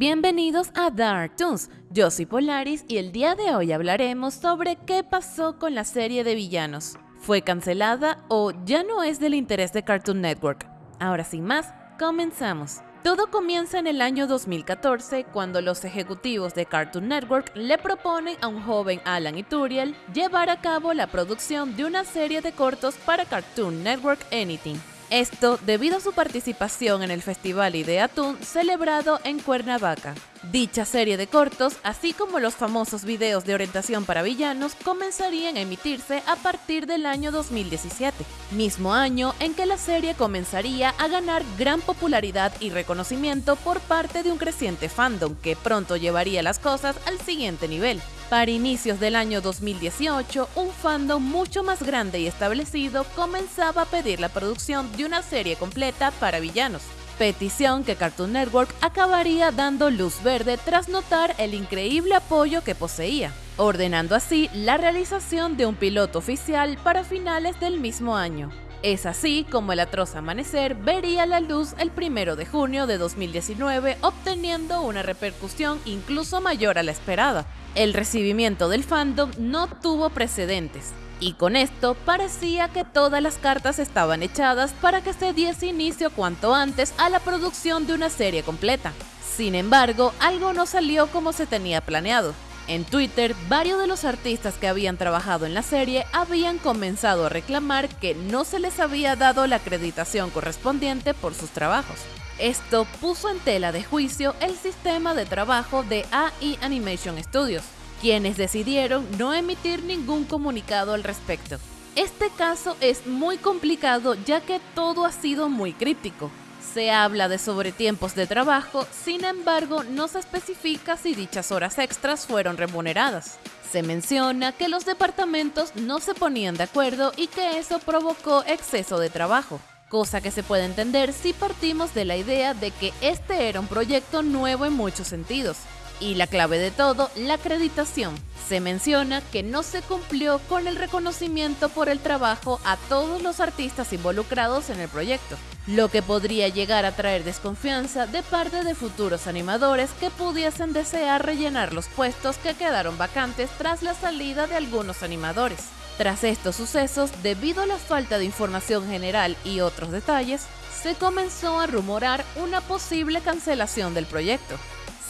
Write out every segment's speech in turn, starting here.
Bienvenidos a Dark Toons, yo soy Polaris y el día de hoy hablaremos sobre qué pasó con la serie de villanos. ¿Fue cancelada o ya no es del interés de Cartoon Network? Ahora sin más, comenzamos. Todo comienza en el año 2014 cuando los ejecutivos de Cartoon Network le proponen a un joven Alan Ituriel llevar a cabo la producción de una serie de cortos para Cartoon Network Anything. Esto debido a su participación en el Festival Ideatoon celebrado en Cuernavaca. Dicha serie de cortos, así como los famosos videos de orientación para villanos, comenzarían a emitirse a partir del año 2017, mismo año en que la serie comenzaría a ganar gran popularidad y reconocimiento por parte de un creciente fandom que pronto llevaría las cosas al siguiente nivel. Para inicios del año 2018, un fandom mucho más grande y establecido comenzaba a pedir la producción de una serie completa para villanos petición que Cartoon Network acabaría dando luz verde tras notar el increíble apoyo que poseía, ordenando así la realización de un piloto oficial para finales del mismo año. Es así como el atroz amanecer vería la luz el 1 de junio de 2019 obteniendo una repercusión incluso mayor a la esperada. El recibimiento del fandom no tuvo precedentes, y con esto parecía que todas las cartas estaban echadas para que se diese inicio cuanto antes a la producción de una serie completa. Sin embargo, algo no salió como se tenía planeado. En Twitter, varios de los artistas que habían trabajado en la serie habían comenzado a reclamar que no se les había dado la acreditación correspondiente por sus trabajos. Esto puso en tela de juicio el sistema de trabajo de AI Animation Studios, quienes decidieron no emitir ningún comunicado al respecto. Este caso es muy complicado ya que todo ha sido muy críptico. Se habla de sobretiempos de trabajo, sin embargo no se especifica si dichas horas extras fueron remuneradas. Se menciona que los departamentos no se ponían de acuerdo y que eso provocó exceso de trabajo, cosa que se puede entender si partimos de la idea de que este era un proyecto nuevo en muchos sentidos, y la clave de todo, la acreditación. Se menciona que no se cumplió con el reconocimiento por el trabajo a todos los artistas involucrados en el proyecto, lo que podría llegar a traer desconfianza de parte de futuros animadores que pudiesen desear rellenar los puestos que quedaron vacantes tras la salida de algunos animadores. Tras estos sucesos, debido a la falta de información general y otros detalles, se comenzó a rumorar una posible cancelación del proyecto,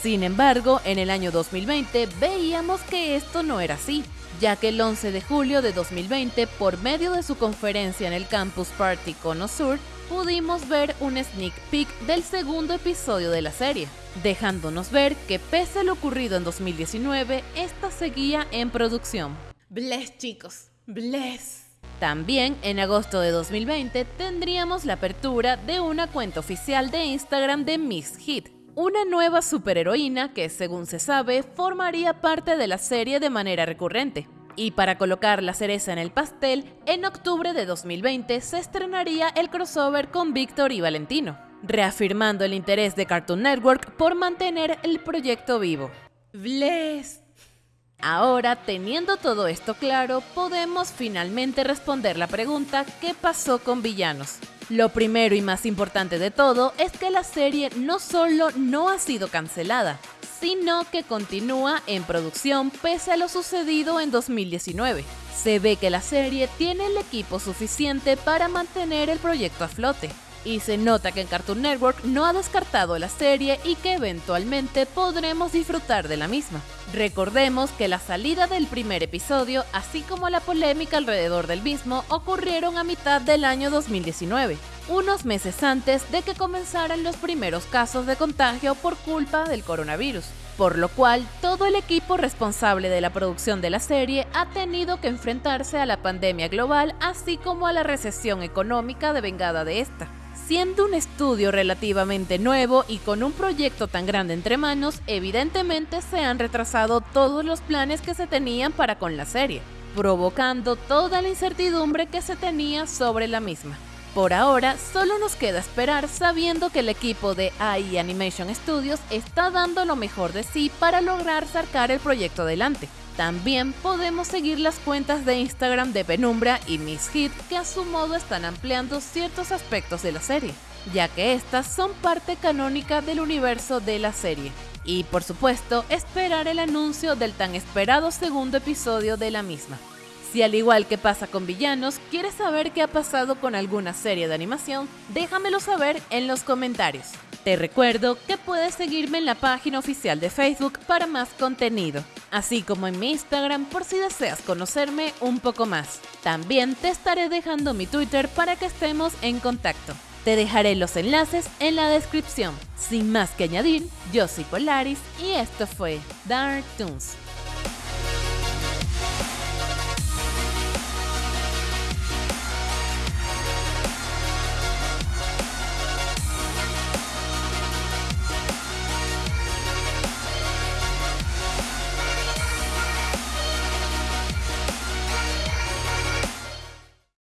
sin embargo, en el año 2020 veíamos que esto no era así, ya que el 11 de julio de 2020, por medio de su conferencia en el Campus Party Cono Sur, pudimos ver un sneak peek del segundo episodio de la serie, dejándonos ver que pese a lo ocurrido en 2019, esta seguía en producción. Bless chicos, bless. También en agosto de 2020 tendríamos la apertura de una cuenta oficial de Instagram de Miss Hit, una nueva superheroína que, según se sabe, formaría parte de la serie de manera recurrente. Y para colocar la cereza en el pastel, en octubre de 2020 se estrenaría el crossover con Víctor y Valentino, reafirmando el interés de Cartoon Network por mantener el proyecto vivo. Bless. Ahora, teniendo todo esto claro, podemos finalmente responder la pregunta ¿qué pasó con Villanos? Lo primero y más importante de todo es que la serie no solo no ha sido cancelada, sino que continúa en producción pese a lo sucedido en 2019. Se ve que la serie tiene el equipo suficiente para mantener el proyecto a flote, y se nota que en Cartoon Network no ha descartado la serie y que eventualmente podremos disfrutar de la misma. Recordemos que la salida del primer episodio, así como la polémica alrededor del mismo, ocurrieron a mitad del año 2019, unos meses antes de que comenzaran los primeros casos de contagio por culpa del coronavirus, por lo cual todo el equipo responsable de la producción de la serie ha tenido que enfrentarse a la pandemia global, así como a la recesión económica devengada de esta. Siendo un estudio relativamente nuevo y con un proyecto tan grande entre manos, evidentemente se han retrasado todos los planes que se tenían para con la serie, provocando toda la incertidumbre que se tenía sobre la misma. Por ahora, solo nos queda esperar sabiendo que el equipo de AI Animation Studios está dando lo mejor de sí para lograr sacar el proyecto adelante. También podemos seguir las cuentas de Instagram de Penumbra y Miss Hit que a su modo están ampliando ciertos aspectos de la serie, ya que estas son parte canónica del universo de la serie. Y por supuesto, esperar el anuncio del tan esperado segundo episodio de la misma. Si al igual que pasa con villanos, quieres saber qué ha pasado con alguna serie de animación, déjamelo saber en los comentarios. Te recuerdo que puedes seguirme en la página oficial de Facebook para más contenido, así como en mi Instagram por si deseas conocerme un poco más. También te estaré dejando mi Twitter para que estemos en contacto. Te dejaré los enlaces en la descripción. Sin más que añadir, yo soy Polaris y esto fue Dark Toons.